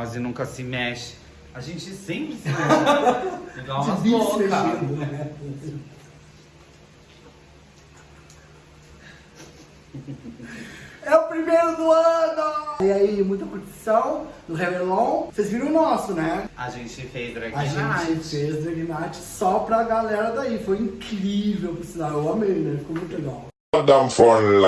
quase nunca se mexe. A gente sempre se mexe. Igual né? É o primeiro do ano! E aí, muita curtição no Réveillon. Vocês viram o nosso, né? A gente fez drag A gente fez Drag Night só pra galera daí. Foi incrível, por sinal. Eu amei, né? Ficou muito legal. Goddamn phone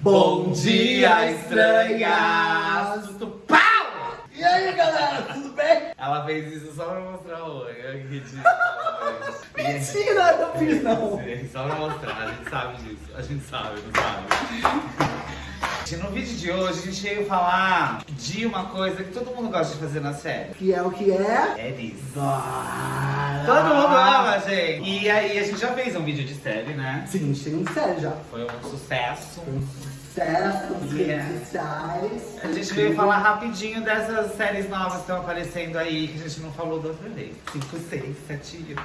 Bom dia, estranhas! Tudo pau! E aí, galera, tudo bem? Ela fez isso só pra mostrar o olho. Mentira, eu não fiz não. Só pra mostrar, a gente sabe disso. A gente sabe, não sabe? No vídeo de hoje a gente veio falar de uma coisa que todo mundo gosta de fazer na série. Que é o que é? Séries. Vai. Todo mundo ama, gente. E aí a gente já fez um vídeo de série, né? Sim, a gente tem um sério já. Foi um sucesso. Um sucesso Yeah. redes sociais. A gente veio falar rapidinho dessas séries novas que estão aparecendo aí, que a gente não falou da outra vez. 5, 6, 7 e 8.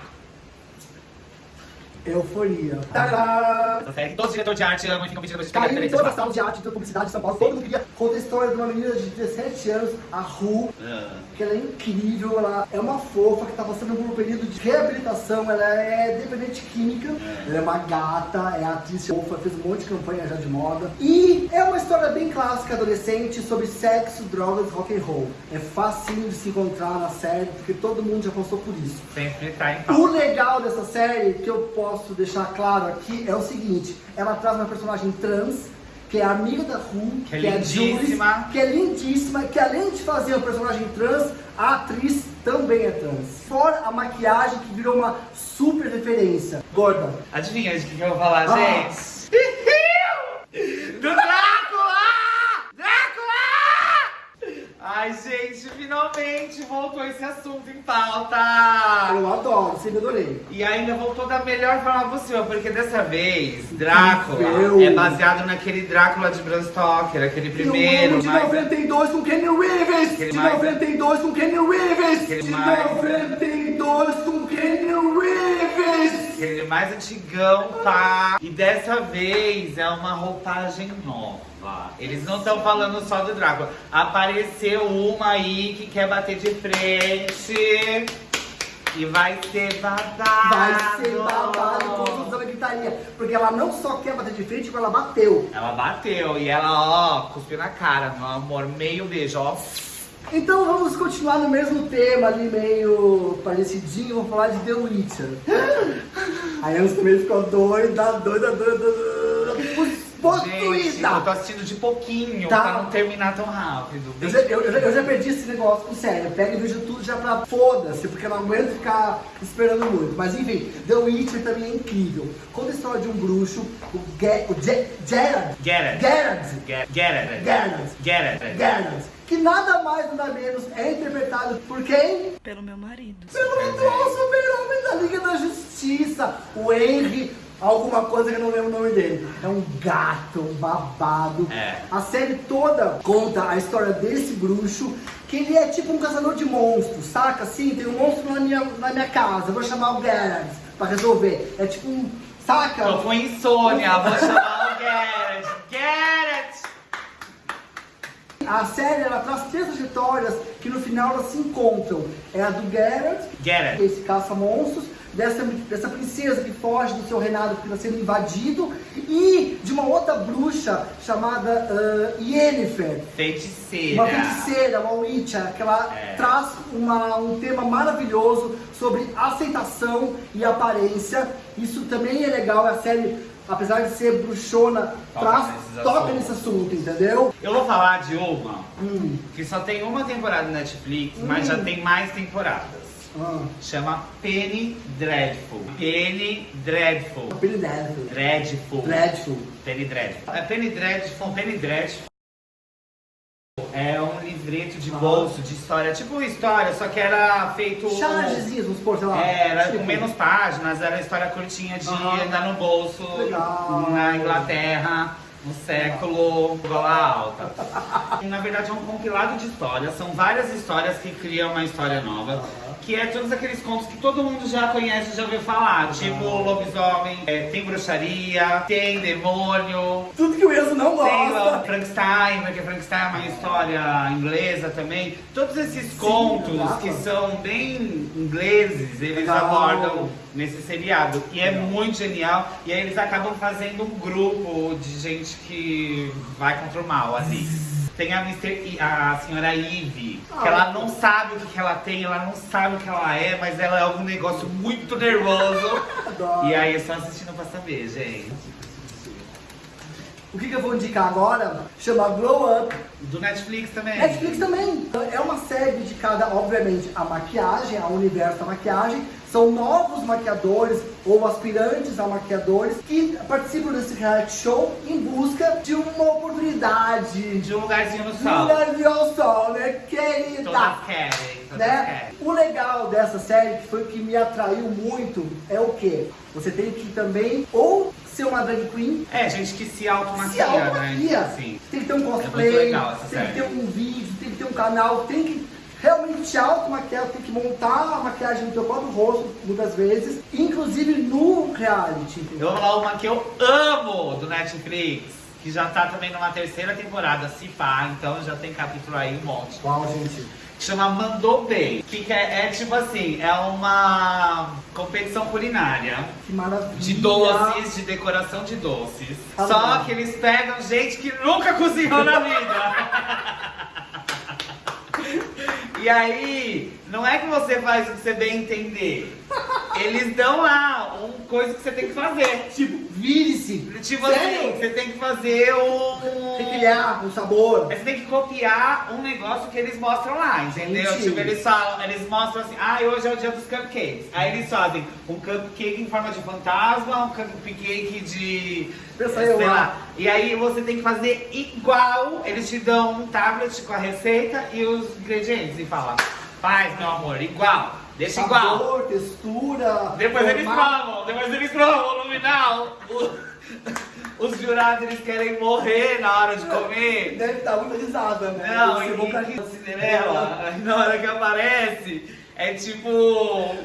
Euforia. Tadá! Essa série, todo diretor de arte ama e fica pedindo pra gente Caiu em diferente. toda a sala de arte, toda a publicidade de São Paulo. Todo mundo queria conta a história de uma menina de 17 anos, a Ru, Ah. que ela é incrível, ela é uma fofa que tá passando por um período de reabilitação, ela é dependente química, ela é uma gata, é atriz fofa, fez um monte de campanha já de moda. E é uma história bem clássica adolescente sobre sexo, drogas e rock and roll. É facinho de se encontrar na série, porque todo mundo já passou por isso. Sempre tá em O legal dessa série, que eu posso deixar claro aqui, é o seguinte: ela traz uma personagem trans, que é amiga da Ru, Que é Julie, lindíssima. que é lindíssima, que além de fazer um personagem trans, a atriz também é trans. Fora a maquiagem, que virou uma super referência. Gorda. Adivinha de que, eu vou falar, Ah. gente Drácula! Drácula! Ai, gente, finalmente voltou esse assunto em pauta! Eu adoro, sempre adorei. E ainda voltou da melhor forma possível, porque dessa vez, Drácula Incrível. é baseado naquele Drácula de Bram Stoker, aquele primeiro, de mas... 92 com Kenny Reeves! Aquele De mais- 92 com Kenny Reeves! Aquele De mais- 92 com Kenny Reeves! Aquele mais antigão, tá? E dessa vez é uma roupagem nova. Eles não estão falando só do Drácula. Apareceu uma aí que quer bater de frente. E vai ser babado. Vai ser babado com toda a gritaria. Porque ela não só quer bater de frente, como ela bateu. Ela bateu e ela, ó, cuspiu na cara, meu amor. Meio beijo, ó. Então vamos continuar no mesmo tema ali, meio parecidinho. Vou falar de The Witcher. Aí a também ficou doida, doida, doida, doida. Gente, eu tô Possuída! assistindo de pouquinho Tá. pra não terminar tão rápido. Eu já, eu, eu já- eu já perdi esse negócio com sério. Eu pego e vejo tudo já pra foda-se, porque eu não aguento ficar esperando muito. Mas enfim, The Witcher também é incrível. Conta a história de um bruxo, o, Ge o Ge Gerard. Gerard. It. Geralt. Get it. Geralt. Que nada mais, nada menos é interpretado por quem? Pelo meu marido. Pelo atual super-homem da Liga da Justiça, o Henry, alguma coisa que eu não lembro o nome dele. É um gato, um babado. É. A série toda conta a história desse bruxo, que ele é tipo um caçador de monstros, saca? Assim, tem um monstro na minha, na minha casa, eu vou chamar o Geralt pra resolver. É tipo um, saca? Tô com insônia, vou chamar o Garrett. Garrett! A série ela traz três trajetórias que no final elas se encontram. É a do Geralt, Geralt. esse caça-monstros, dessa, dessa princesa que foge do seu reinado porque está sendo invadido, e de uma outra bruxa chamada ah, Yennefer. Feiticeira. Uma feiticeira, uma witcher, que ela É. traz uma- um tema maravilhoso sobre aceitação e aparência. Isso também é legal, a série, apesar de ser bruxona, Toca traz, nesses toca nesse assunto, entendeu? Eu vou falar de uma Hum. que só tem uma temporada na Netflix, mas já tem mais temporadas. Ah. Chama Penny Dreadful. Penny Dreadful. Billy Dreadful. Dreadful. Dreadful. Penny Dreadful. É Penny Dreadful, Penny Dreadful. É um livreto de bolso, de história, tipo história, só que era feito. Chargezinhos, vamos supor, sei lá. É, era tipo, com menos páginas, era história curtinha de Aham. andar no bolso Legal. na Inglaterra. no século gola alta. Na verdade é um compilado de histórias, são várias histórias que criam uma história nova. Que é todos aqueles contos que todo mundo já conhece, já ouviu falar. Tipo lobisomem, é, tem bruxaria, tem demônio, Tudo que o Enzo não tem gosta. lá Frankenstein, porque Frankenstein é uma história inglesa também. Todos esses contos exato. que são bem ingleses, eles Legal. abordam nesse seriado. E é muito genial. E aí eles acabam fazendo um grupo de gente que vai contra o mal ali. Tem a. I- a senhora Eve, que ela não sabe o que, que ela tem, ela não sabe o que ela é, mas ela é algum negócio muito nervoso. Adoro. E aí é só assistindo pra saber, gente. O que, que eu vou indicar agora chama Glow Up. Do Netflix também. Netflix também. É uma série dedicada, obviamente, à maquiagem, ao universo da maquiagem. São novos maquiadores ou aspirantes a maquiadores que participam desse reality show em busca de uma oportunidade, De um lugarzinho no de sol. um lugar de ao sol, né, querida? Todas querem, todas né? querem. O legal dessa série, que foi o que me atraiu muito, é o quê? Você tem que também ou ser uma drag queen, É, gente que se se automaquia, automaquia. né? Sim. Tem que ter um muito cosplay, legal essa tem que ter um vídeo, tem que ter um canal, tem que realmente te automaquiar, tem que montar a maquiagem no teu próprio rosto, muitas vezes, inclusive no reality. Eu vou falar uma que eu amo do Netflix, que já tá também numa terceira temporada, se pá, então já tem capítulo aí um monte. Uau, gente. Chama Mandou Bem, que é, é tipo assim, é uma competição culinária. Que maravilha. De doces, de decoração de doces. Ah, Só legal. que eles pegam gente que nunca cozinhou na vida. E aí, não é que você faz o que você bem entender. Eles dão lá um coisa que você tem que fazer. Tipo, vire-se. Tipo assim, você tem que fazer um. Tem que criar um sabor. Você tem que copiar um negócio que eles mostram lá, entendeu? Gente. Tipo, eles falam, eles mostram assim, ah, hoje é o dia dos cupcakes. Aí eles fazem um cupcake em forma de fantasma, um cupcake de. Pensa eu sei lá. lá. E aí você tem que fazer igual. Eles te dão um tablet com a receita e os ingredientes e falam, faz, meu amor, igual. Deixa igual. Sabor, textura. Depois eles formato. provam, depois eles provam no final. O- Os jurados eles querem morrer na hora de comer. Deve estar muita risada, né? Não, e rir. Cinderela, na hora que aparece, é tipo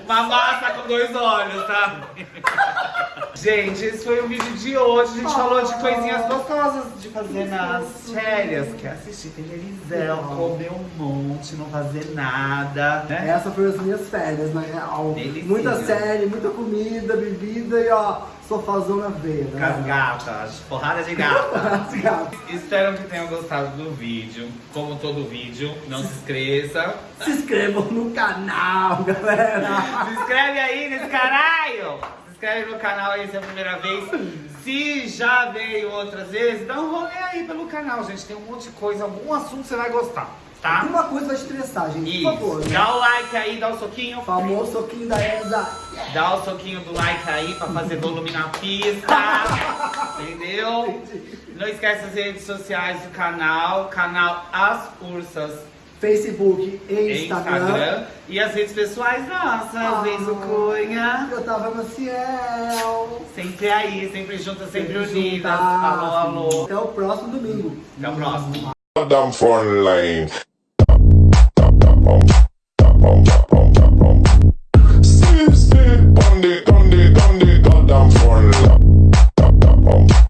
uma massa com dois olhos, sabe? Gente, esse foi o vídeo de hoje. A gente falou de coisinhas gostosas de fazer nas férias, que é assistir televisão, comer um monte, não fazer nada, né? Essa foi as minhas férias, na real. Delicinha. Muita série, muita comida, bebida e ó, sofazão na veia. Com as né? gatas, porrada de gata. As gatas. Espero que tenham gostado do vídeo. Como todo vídeo, não se esqueça. Se inscrevam no canal, galera. Se inscreve aí nesse caralho! Se inscreve no canal aí se é a primeira vez. Se já veio outras vezes, dá um rolê aí pelo canal, gente. Tem um monte de coisa, algum assunto você vai gostar, tá? Alguma coisa vai te interessar, gente, por favor. Isso. Né? Dá o like aí, dá o soquinho. Famoso soquinho da Elza. Dá o soquinho do like aí pra fazer volume na pista. Entendeu? Não esquece as redes sociais do canal, canal As Ursas Facebook e Instagram. Instagram. E as redes pessoais nossas, Ah. Benzo Cunha. Eu tava no ciel. Sempre aí, sempre juntas, sempre Sempre unidas. juntas. Alô, alô. Até o próximo domingo. Até o próximo. Goddamn front the goddamn formula.